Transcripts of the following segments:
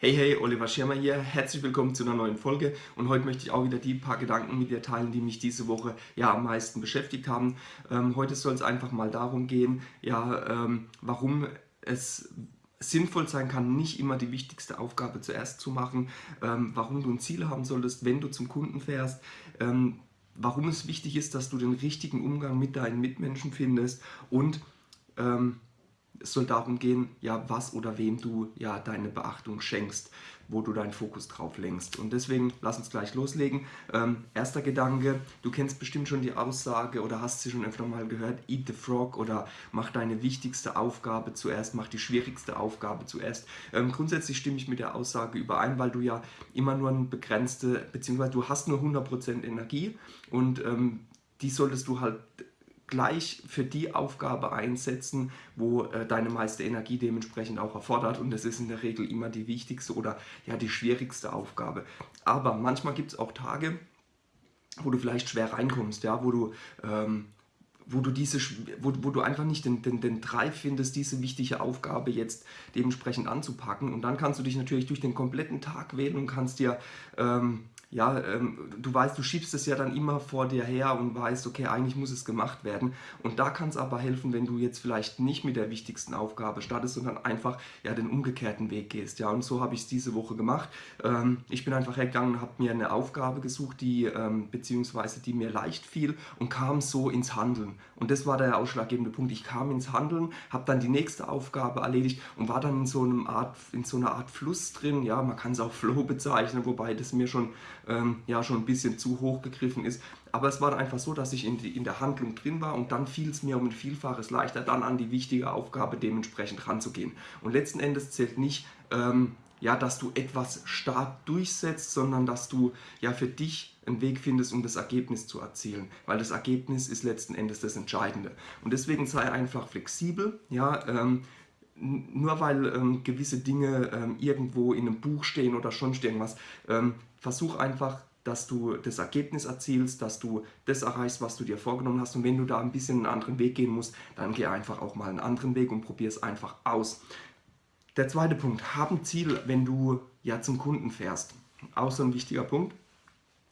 Hey, hey, Oliver Schirmer hier. Herzlich willkommen zu einer neuen Folge und heute möchte ich auch wieder die paar Gedanken mit dir teilen, die mich diese Woche ja am meisten beschäftigt haben. Ähm, heute soll es einfach mal darum gehen, ja, ähm, warum es sinnvoll sein kann, nicht immer die wichtigste Aufgabe zuerst zu machen, ähm, warum du ein Ziel haben solltest, wenn du zum Kunden fährst, ähm, warum es wichtig ist, dass du den richtigen Umgang mit deinen Mitmenschen findest und ähm, es soll darum gehen, ja, was oder wem du ja deine Beachtung schenkst, wo du deinen Fokus drauf lenkst. Und deswegen lass uns gleich loslegen. Ähm, erster Gedanke, du kennst bestimmt schon die Aussage oder hast sie schon öfter mal gehört, eat the frog oder mach deine wichtigste Aufgabe zuerst, mach die schwierigste Aufgabe zuerst. Ähm, grundsätzlich stimme ich mit der Aussage überein, weil du ja immer nur eine begrenzte, beziehungsweise du hast nur 100% Energie und ähm, die solltest du halt gleich für die Aufgabe einsetzen, wo äh, deine meiste Energie dementsprechend auch erfordert und das ist in der Regel immer die wichtigste oder ja die schwierigste Aufgabe. Aber manchmal gibt es auch Tage, wo du vielleicht schwer reinkommst, ja, wo du ähm, wo du, diese, wo, wo du einfach nicht den, den, den Drive findest, diese wichtige Aufgabe jetzt dementsprechend anzupacken. Und dann kannst du dich natürlich durch den kompletten Tag wählen und kannst dir ähm, ja, ähm, du weißt, du schiebst es ja dann immer vor dir her und weißt, okay, eigentlich muss es gemacht werden. Und da kann es aber helfen, wenn du jetzt vielleicht nicht mit der wichtigsten Aufgabe startest, sondern einfach ja, den umgekehrten Weg gehst. Ja, und so habe ich es diese Woche gemacht. Ähm, ich bin einfach hergegangen und habe mir eine Aufgabe gesucht, die ähm, beziehungsweise die mir leicht fiel und kam so ins Handeln. Und das war der ausschlaggebende Punkt. Ich kam ins Handeln, habe dann die nächste Aufgabe erledigt und war dann in so, einem Art, in so einer Art Fluss drin. Ja, man kann es auch Flow bezeichnen, wobei das mir schon ähm, ja schon ein bisschen zu hoch gegriffen ist. Aber es war einfach so, dass ich in, die, in der Handlung drin war und dann fiel es mir um ein Vielfaches leichter, dann an die wichtige Aufgabe dementsprechend ranzugehen. Und letzten Endes zählt nicht, ähm, ja, dass du etwas stark durchsetzt, sondern dass du ja für dich einen Weg findest, um das Ergebnis zu erzielen. Weil das Ergebnis ist letzten Endes das Entscheidende. Und deswegen sei einfach flexibel, ja, ähm, nur weil ähm, gewisse Dinge ähm, irgendwo in einem Buch stehen oder schon irgendwas, ähm, versuch einfach, dass du das Ergebnis erzielst, dass du das erreichst, was du dir vorgenommen hast. Und wenn du da ein bisschen einen anderen Weg gehen musst, dann geh einfach auch mal einen anderen Weg und probier es einfach aus. Der zweite Punkt, hab ein Ziel, wenn du ja zum Kunden fährst. Auch so ein wichtiger Punkt.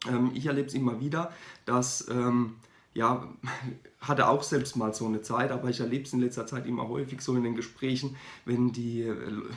Ähm, ich erlebe es immer wieder, dass ähm, ja, hatte auch selbst mal so eine Zeit, aber ich erlebe es in letzter Zeit immer häufig so in den Gesprächen, wenn die,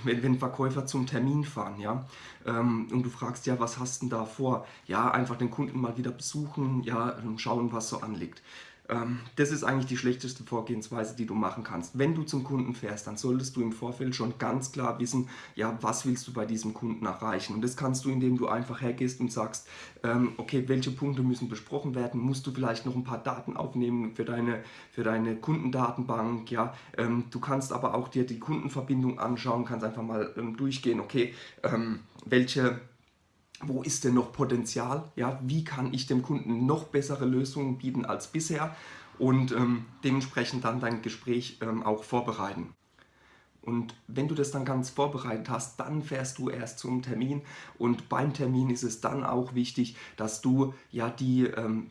wenn, wenn Verkäufer zum Termin fahren, ja, ähm, und du fragst, ja, was hast du denn da vor? Ja, einfach den Kunden mal wieder besuchen, ja, schauen, was so anliegt. Ähm, das ist eigentlich die schlechteste Vorgehensweise, die du machen kannst. Wenn du zum Kunden fährst, dann solltest du im Vorfeld schon ganz klar wissen, ja, was willst du bei diesem Kunden erreichen. Und das kannst du, indem du einfach hergehst und sagst, ähm, okay, welche Punkte müssen besprochen werden, musst du vielleicht noch ein paar Daten aufnehmen für deine, für deine Kundendatenbank. Ja? Ähm, du kannst aber auch dir die Kundenverbindung anschauen, kannst einfach mal durchgehen, okay, welche wo ist denn noch Potenzial, ja, wie kann ich dem Kunden noch bessere Lösungen bieten als bisher? Und ähm, dementsprechend dann dein Gespräch ähm, auch vorbereiten. Und wenn du das dann ganz vorbereitet hast, dann fährst du erst zum Termin. Und beim Termin ist es dann auch wichtig, dass du ja die ähm,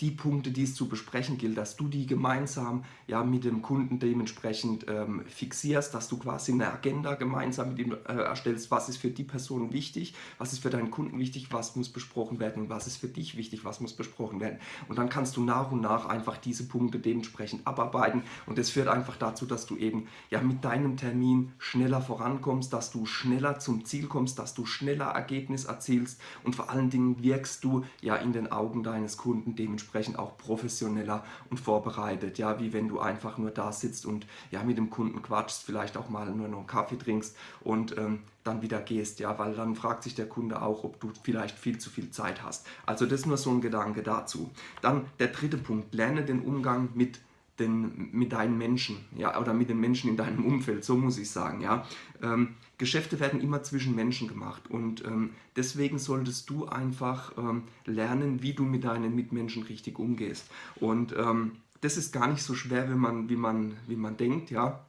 die Punkte, die es zu besprechen gilt, dass du die gemeinsam ja, mit dem Kunden dementsprechend ähm, fixierst, dass du quasi eine Agenda gemeinsam mit ihm äh, erstellst, was ist für die Person wichtig, was ist für deinen Kunden wichtig, was muss besprochen werden? Und was ist für dich wichtig, was muss besprochen werden. Und dann kannst du nach und nach einfach diese Punkte dementsprechend abarbeiten. Und das führt einfach dazu, dass du eben ja, mit deinem Termin schneller vorankommst, dass du schneller zum Ziel kommst, dass du schneller Ergebnis erzielst. Und vor allen Dingen wirkst du ja in den Augen deines Kunden dementsprechend dementsprechend auch professioneller und vorbereitet, ja, wie wenn du einfach nur da sitzt und ja mit dem Kunden quatschst, vielleicht auch mal nur noch einen Kaffee trinkst und ähm, dann wieder gehst, ja, weil dann fragt sich der Kunde auch, ob du vielleicht viel zu viel Zeit hast. Also das nur so ein Gedanke dazu. Dann der dritte Punkt, lerne den Umgang mit den, mit deinen Menschen, ja, oder mit den Menschen in deinem Umfeld, so muss ich sagen, ja. Ähm, Geschäfte werden immer zwischen Menschen gemacht und ähm, deswegen solltest du einfach ähm, lernen, wie du mit deinen Mitmenschen richtig umgehst. Und ähm, das ist gar nicht so schwer, wie man, wie man, wie man denkt, ja.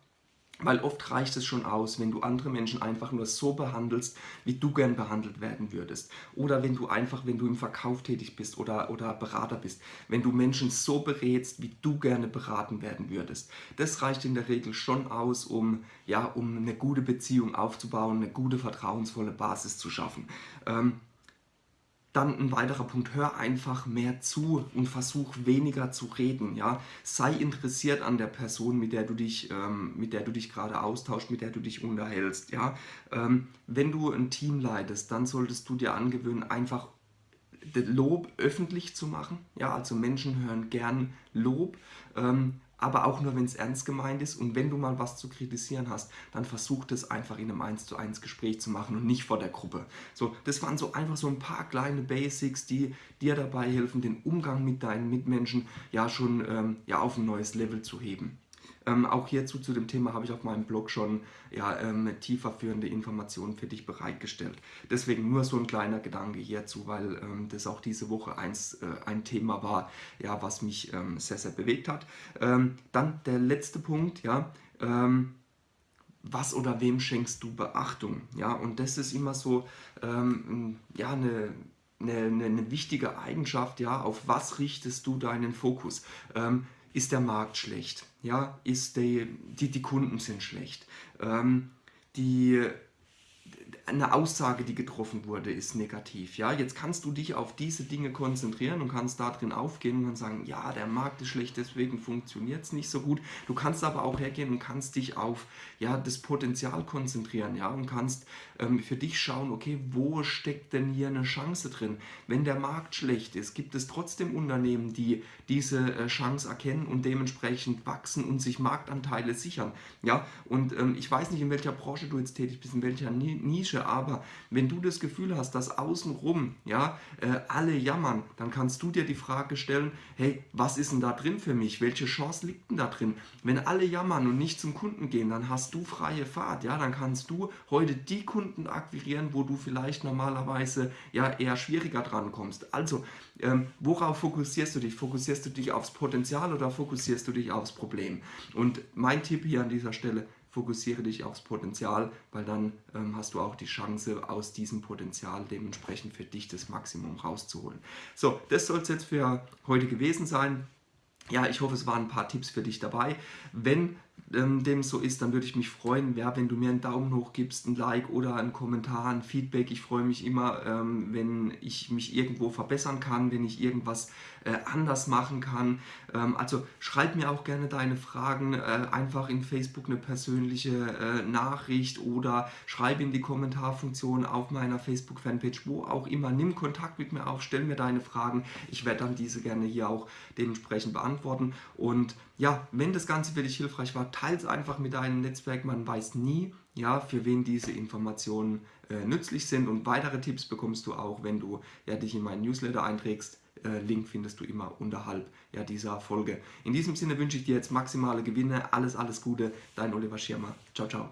Weil oft reicht es schon aus, wenn du andere Menschen einfach nur so behandelst, wie du gern behandelt werden würdest. Oder wenn du einfach, wenn du im Verkauf tätig bist oder, oder Berater bist, wenn du Menschen so berätst, wie du gerne beraten werden würdest. Das reicht in der Regel schon aus, um, ja, um eine gute Beziehung aufzubauen, eine gute, vertrauensvolle Basis zu schaffen. Ähm, dann ein weiterer Punkt, hör einfach mehr zu und versuch weniger zu reden. Ja? Sei interessiert an der Person, mit der du dich, ähm, dich gerade austauschst, mit der du dich unterhältst. Ja? Ähm, wenn du ein Team leitest, dann solltest du dir angewöhnen, einfach Lob öffentlich zu machen. Ja? Also Menschen hören gern Lob. Ähm, aber auch nur, wenn es ernst gemeint ist. Und wenn du mal was zu kritisieren hast, dann versuch das einfach in einem 1 zu 1 Gespräch zu machen und nicht vor der Gruppe. So, das waren so einfach so ein paar kleine Basics, die dir dabei helfen, den Umgang mit deinen Mitmenschen ja schon ähm, ja, auf ein neues Level zu heben. Ähm, auch hierzu zu dem Thema habe ich auf meinem Blog schon ja, ähm, tieferführende Informationen für dich bereitgestellt. Deswegen nur so ein kleiner Gedanke hierzu, weil ähm, das auch diese Woche eins, äh, ein Thema war, ja, was mich ähm, sehr, sehr bewegt hat. Ähm, dann der letzte Punkt, ja, ähm, was oder wem schenkst du Beachtung? Ja, und das ist immer so ja, eine eine, eine, wichtige Eigenschaft, ja, auf was richtest du deinen Fokus? Ähm, ist der Markt schlecht, ja, ist die, die, die Kunden sind schlecht, ähm, die, eine Aussage, die getroffen wurde, ist negativ. Ja, jetzt kannst du dich auf diese Dinge konzentrieren und kannst da drin aufgehen und sagen, ja, der Markt ist schlecht, deswegen funktioniert es nicht so gut. Du kannst aber auch hergehen und kannst dich auf ja, das Potenzial konzentrieren, ja, und kannst ähm, für dich schauen, okay, wo steckt denn hier eine Chance drin? Wenn der Markt schlecht ist, gibt es trotzdem Unternehmen, die diese äh, Chance erkennen und dementsprechend wachsen und sich Marktanteile sichern. Ja, und ähm, ich weiß nicht, in welcher Branche du jetzt tätig bist, in welcher Nische Nische, aber wenn du das Gefühl hast, dass außenrum ja, äh, alle jammern, dann kannst du dir die Frage stellen, hey, was ist denn da drin für mich? Welche Chance liegt denn da drin? Wenn alle jammern und nicht zum Kunden gehen, dann hast du freie Fahrt, ja, dann kannst du heute die Kunden akquirieren, wo du vielleicht normalerweise ja eher schwieriger dran kommst. Also, ähm, worauf fokussierst du dich? Fokussierst du dich aufs Potenzial oder fokussierst du dich aufs Problem? Und mein Tipp hier an dieser Stelle, fokussiere dich aufs Potenzial, weil dann ähm, hast du auch die Chance, aus diesem Potenzial dementsprechend für dich das Maximum rauszuholen. So, das soll es jetzt für heute gewesen sein. Ja, ich hoffe, es waren ein paar Tipps für dich dabei. Wenn ähm, dem so ist, dann würde ich mich freuen, ja, wenn du mir einen Daumen hoch gibst, ein Like oder einen Kommentar, ein Feedback. Ich freue mich immer, ähm, wenn ich mich irgendwo verbessern kann, wenn ich irgendwas äh, anders machen kann. Ähm, also schreib mir auch gerne deine Fragen, äh, einfach in Facebook eine persönliche äh, Nachricht oder schreib in die Kommentarfunktion auf meiner Facebook-Fanpage, wo auch immer. Nimm Kontakt mit mir auf, stell mir deine Fragen. Ich werde dann diese gerne hier auch dementsprechend beantworten. Und ja, wenn das Ganze für dich hilfreich war, teile es einfach mit deinem Netzwerk. Man weiß nie, ja, für wen diese Informationen äh, nützlich sind. Und weitere Tipps bekommst du auch, wenn du ja, dich in meinen Newsletter einträgst. Äh, Link findest du immer unterhalb ja, dieser Folge. In diesem Sinne wünsche ich dir jetzt maximale Gewinne. Alles, alles Gute. Dein Oliver Schirmer. Ciao, ciao.